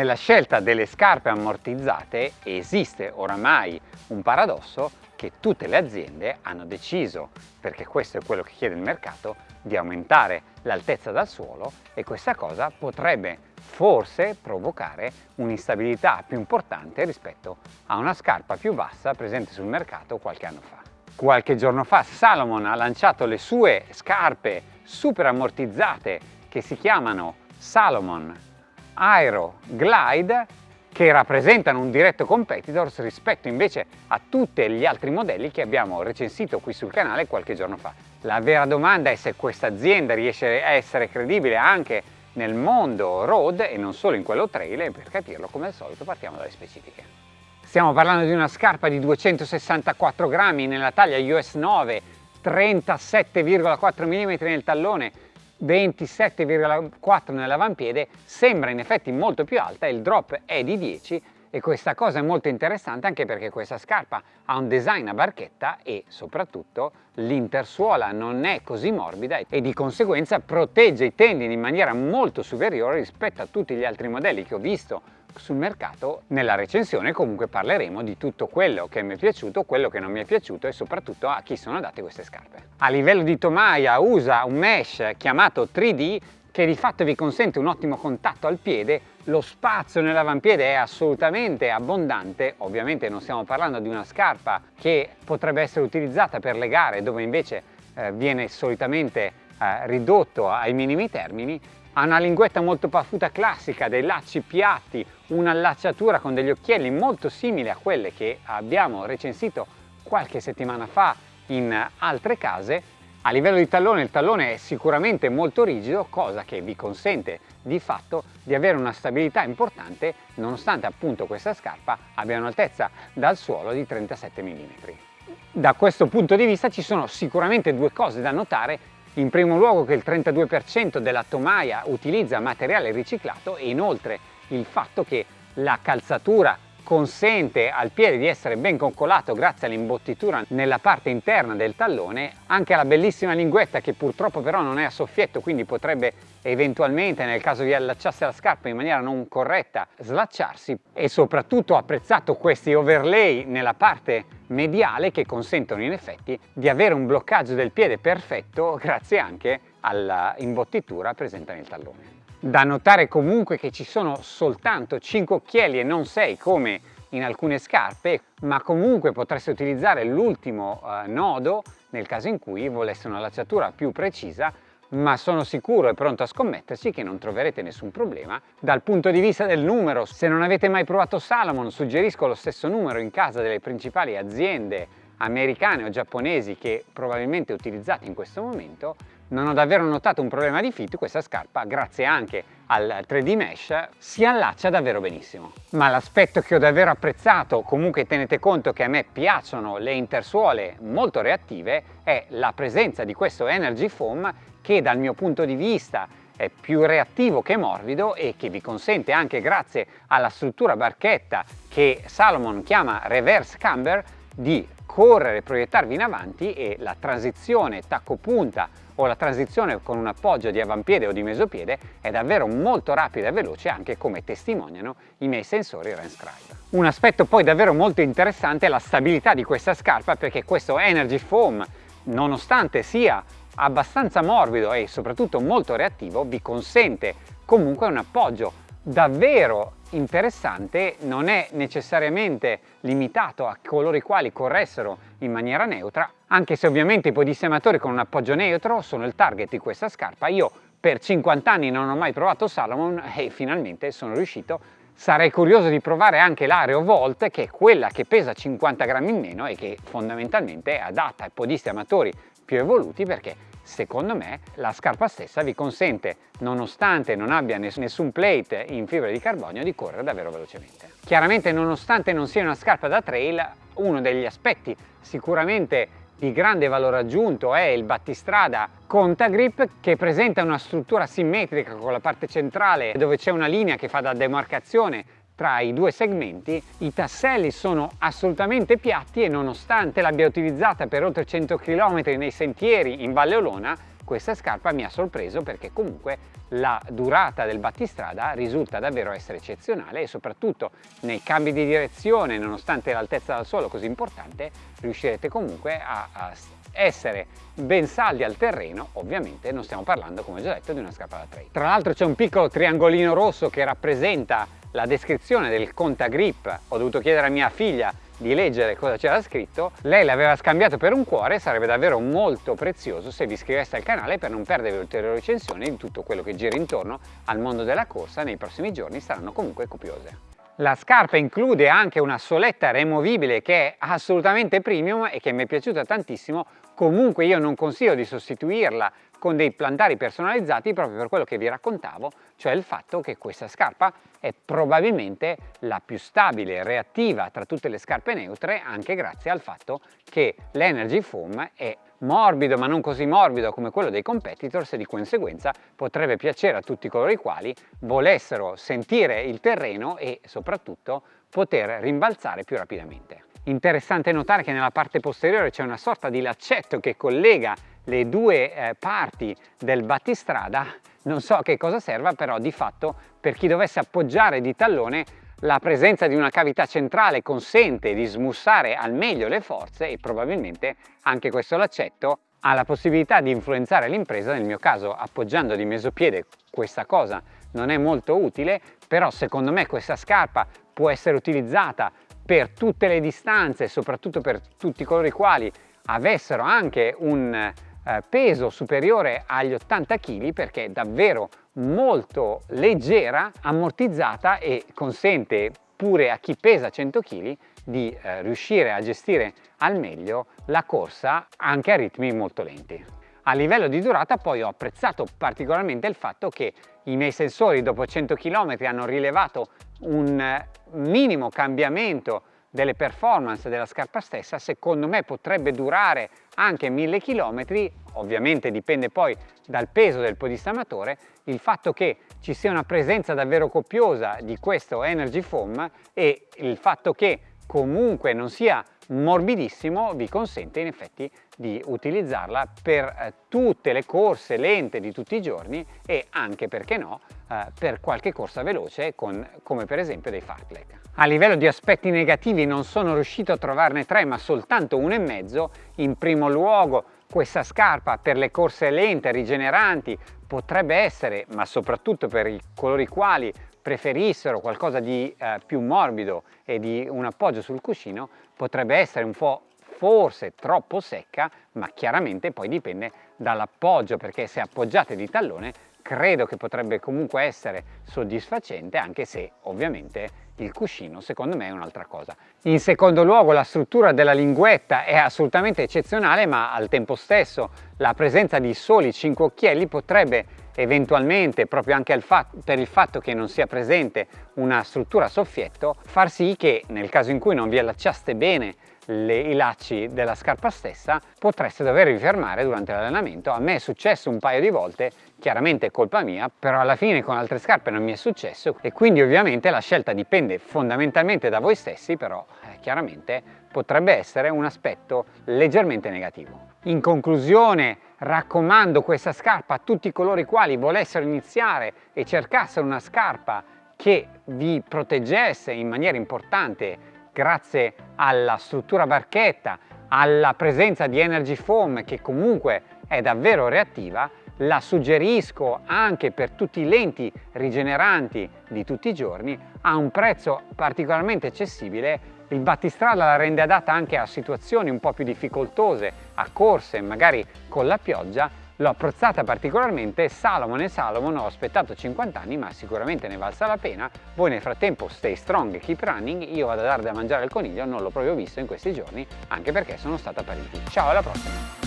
Nella scelta delle scarpe ammortizzate esiste oramai un paradosso che tutte le aziende hanno deciso, perché questo è quello che chiede il mercato, di aumentare l'altezza dal suolo e questa cosa potrebbe forse provocare un'instabilità più importante rispetto a una scarpa più bassa presente sul mercato qualche anno fa. Qualche giorno fa Salomon ha lanciato le sue scarpe super ammortizzate che si chiamano Salomon Aero Glide che rappresentano un diretto competitor rispetto invece a tutti gli altri modelli che abbiamo recensito qui sul canale qualche giorno fa. La vera domanda è se questa azienda riesce a essere credibile anche nel mondo road e non solo in quello trail e per capirlo come al solito partiamo dalle specifiche. Stiamo parlando di una scarpa di 264 grammi nella taglia US 9, 37,4 mm nel tallone, 27,4 nell'avampiede sembra in effetti molto più alta il drop è di 10 e questa cosa è molto interessante anche perché questa scarpa ha un design a barchetta e soprattutto l'intersuola non è così morbida e di conseguenza protegge i tendini in maniera molto superiore rispetto a tutti gli altri modelli che ho visto sul mercato nella recensione comunque parleremo di tutto quello che mi è piaciuto, quello che non mi è piaciuto e soprattutto a chi sono andate queste scarpe. A livello di tomaia usa un mesh chiamato 3D che di fatto vi consente un ottimo contatto al piede, lo spazio nell'avampiede è assolutamente abbondante, ovviamente non stiamo parlando di una scarpa che potrebbe essere utilizzata per le gare dove invece eh, viene solitamente eh, ridotto ai minimi termini, ha una linguetta molto paffuta classica, dei lacci piatti, un'allacciatura con degli occhielli molto simili a quelle che abbiamo recensito qualche settimana fa in altre case. A livello di tallone il tallone è sicuramente molto rigido, cosa che vi consente di fatto di avere una stabilità importante nonostante appunto questa scarpa abbia un'altezza dal suolo di 37 mm. Da questo punto di vista ci sono sicuramente due cose da notare in primo luogo che il 32% della tomaia utilizza materiale riciclato e inoltre il fatto che la calzatura consente al piede di essere ben coccolato grazie all'imbottitura nella parte interna del tallone, anche alla bellissima linguetta che purtroppo però non è a soffietto quindi potrebbe eventualmente nel caso di allacciarsi la scarpa in maniera non corretta slacciarsi e soprattutto ho apprezzato questi overlay nella parte mediale che consentono in effetti di avere un bloccaggio del piede perfetto grazie anche all'imbottitura presente nel tallone. Da notare comunque che ci sono soltanto 5 occhielli e non 6 come in alcune scarpe, ma comunque potreste utilizzare l'ultimo eh, nodo nel caso in cui volesse una lacciatura più precisa ma sono sicuro e pronto a scommetterci che non troverete nessun problema. Dal punto di vista del numero, se non avete mai provato Salomon, suggerisco lo stesso numero in casa delle principali aziende americane o giapponesi che probabilmente utilizzate in questo momento, non ho davvero notato un problema di fit, questa scarpa, grazie anche al 3D Mesh, si allaccia davvero benissimo. Ma l'aspetto che ho davvero apprezzato, comunque tenete conto che a me piacciono le intersuole molto reattive, è la presenza di questo Energy Foam che dal mio punto di vista è più reattivo che morbido e che vi consente anche grazie alla struttura barchetta che Salomon chiama reverse camber di correre, proiettarvi in avanti e la transizione tacco punta o la transizione con un appoggio di avampiede o di mesopiede è davvero molto rapida e veloce anche come testimoniano i miei sensori Renscribe. Un aspetto poi davvero molto interessante è la stabilità di questa scarpa perché questo Energy Foam nonostante sia abbastanza morbido e soprattutto molto reattivo vi consente comunque un appoggio davvero interessante non è necessariamente limitato a coloro i quali corressero in maniera neutra anche se ovviamente i podissematori con un appoggio neutro sono il target di questa scarpa io per 50 anni non ho mai provato Salomon e finalmente sono riuscito sarei curioso di provare anche l'Areo Volt che è quella che pesa 50 grammi in meno e che fondamentalmente è adatta ai podisti amatori più evoluti perché secondo me la scarpa stessa vi consente, nonostante non abbia nessun plate in fibra di carbonio, di correre davvero velocemente. Chiaramente nonostante non sia una scarpa da trail, uno degli aspetti sicuramente di grande valore aggiunto è il battistrada Contagrip che presenta una struttura simmetrica con la parte centrale dove c'è una linea che fa da demarcazione tra i due segmenti, i tasselli sono assolutamente piatti e nonostante l'abbia utilizzata per oltre 100 km nei sentieri in Valle Olona, questa scarpa mi ha sorpreso perché comunque la durata del battistrada risulta davvero essere eccezionale e soprattutto nei cambi di direzione, nonostante l'altezza dal suolo così importante, riuscirete comunque a, a essere ben saldi al terreno, ovviamente non stiamo parlando, come già detto, di una scarpa da trail. Tra l'altro c'è un piccolo triangolino rosso che rappresenta la descrizione del conta grip. Ho dovuto chiedere a mia figlia di leggere cosa c'era scritto, lei l'aveva scambiato per un cuore, sarebbe davvero molto prezioso se vi iscriveste al canale per non perdere ulteriori recensioni di tutto quello che gira intorno al mondo della corsa nei prossimi giorni saranno comunque copiose. La scarpa include anche una soletta removibile che è assolutamente premium e che mi è piaciuta tantissimo, comunque io non consiglio di sostituirla con dei plantari personalizzati proprio per quello che vi raccontavo, cioè il fatto che questa scarpa è probabilmente la più stabile e reattiva tra tutte le scarpe neutre anche grazie al fatto che l'Energy Foam è morbido ma non così morbido come quello dei competitors e di conseguenza potrebbe piacere a tutti coloro i quali volessero sentire il terreno e soprattutto poter rimbalzare più rapidamente. Interessante notare che nella parte posteriore c'è una sorta di laccetto che collega le due eh, parti del battistrada, non so che cosa serva, però di fatto per chi dovesse appoggiare di tallone la presenza di una cavità centrale consente di smussare al meglio le forze e probabilmente anche questo laccetto ha la possibilità di influenzare l'impresa, nel mio caso appoggiando di mesopiede questa cosa non è molto utile, però secondo me questa scarpa può essere utilizzata per tutte le distanze, soprattutto per tutti coloro i quali avessero anche un eh, peso superiore agli 80 kg perché è davvero molto leggera, ammortizzata e consente pure a chi pesa 100 kg di eh, riuscire a gestire al meglio la corsa anche a ritmi molto lenti. A livello di durata poi ho apprezzato particolarmente il fatto che i miei sensori dopo 100 km hanno rilevato un minimo cambiamento delle performance della scarpa stessa secondo me potrebbe durare anche 1000 km ovviamente dipende poi dal peso del podista amatore il fatto che ci sia una presenza davvero copiosa di questo Energy Foam e il fatto che comunque non sia morbidissimo vi consente in effetti di utilizzarla per eh, tutte le corse lente di tutti i giorni e anche perché no eh, per qualche corsa veloce con, come per esempio dei fartlek. A livello di aspetti negativi non sono riuscito a trovarne tre ma soltanto uno e mezzo. In primo luogo questa scarpa per le corse lente, rigeneranti, potrebbe essere, ma soprattutto per i coloro i quali preferissero qualcosa di eh, più morbido e di un appoggio sul cuscino, potrebbe essere un po' forse troppo secca, ma chiaramente poi dipende dall'appoggio, perché se appoggiate di tallone credo che potrebbe comunque essere soddisfacente anche se ovviamente il cuscino secondo me è un'altra cosa. In secondo luogo la struttura della linguetta è assolutamente eccezionale ma al tempo stesso la presenza di soli 5 occhielli potrebbe eventualmente proprio anche per il fatto che non sia presente una struttura soffietto far sì che nel caso in cui non vi allacciaste bene le, i lacci della scarpa stessa potreste dovervi fermare durante l'allenamento. A me è successo un paio di volte, chiaramente è colpa mia, però alla fine con altre scarpe non mi è successo e quindi ovviamente la scelta dipende fondamentalmente da voi stessi, però eh, chiaramente potrebbe essere un aspetto leggermente negativo. In conclusione raccomando questa scarpa a tutti coloro i quali volessero iniziare e cercassero una scarpa che vi proteggesse in maniera importante grazie alla struttura barchetta, alla presenza di Energy Foam che comunque è davvero reattiva, la suggerisco anche per tutti i lenti rigeneranti di tutti i giorni a un prezzo particolarmente accessibile il battistrada la rende adatta anche a situazioni un po' più difficoltose, a corse magari con la pioggia L'ho apprezzata particolarmente, Salomon e Salomon ho aspettato 50 anni ma sicuramente ne valsa la pena. Voi nel frattempo stay strong e keep running, io vado a dare da mangiare al coniglio, non l'ho proprio visto in questi giorni anche perché sono stato a Parigi. Ciao alla prossima!